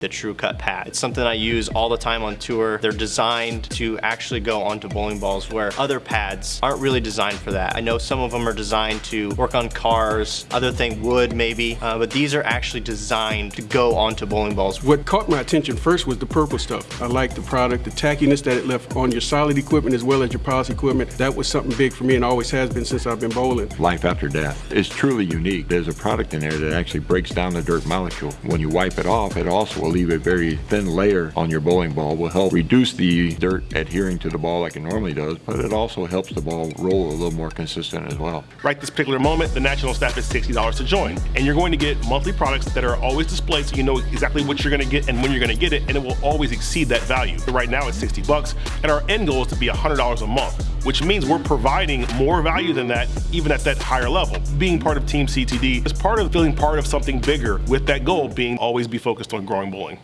the True Cut pad. It's something I use all the time on tour. They're designed to actually go onto bowling balls where other pads aren't really designed for that. I know some of them are designed to work on cars, other thing wood maybe, uh, but these are actually designed to go onto bowling balls. What caught my attention first was the purple stuff. I liked the product, the tackiness that it left on your solid equipment as well as your polished equipment. That was something big for me and always has been since I've been bowling. Life after death is truly unique. There's a product in there that actually breaks down the dirt molecule. When you wipe it off, it also will leave a very thin layer on your bowling ball will help reduce the dirt adhering to the ball like it normally does, but it also helps the ball roll a little more consistent as well. Right this particular moment, the national staff is $60 to join. And you're going to get monthly products that are always displayed so you know exactly what you're gonna get and when you're gonna get it, and it will always exceed that value. Right now it's 60 bucks, and our end goal is to be $100 a month, which means we're providing more value than that, even at that higher level. Being part of Team CTD is part of feeling part of something bigger with that goal being always be focused on growing bowling.